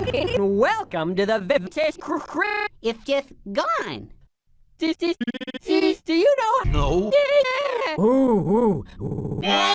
Welcome to the Vivitas Cr- It's just gone. Do, do, do, do you know? No. Ooh, ooh, ooh.